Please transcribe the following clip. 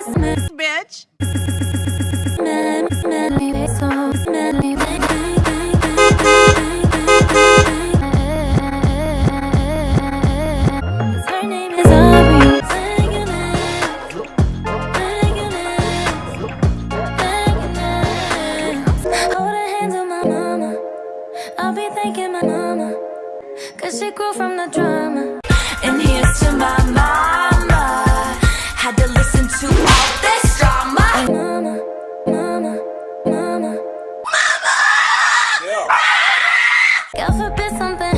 Christmas, bitch. I'll be thanking my mama. Cause she grew from the drama. And here God forbid something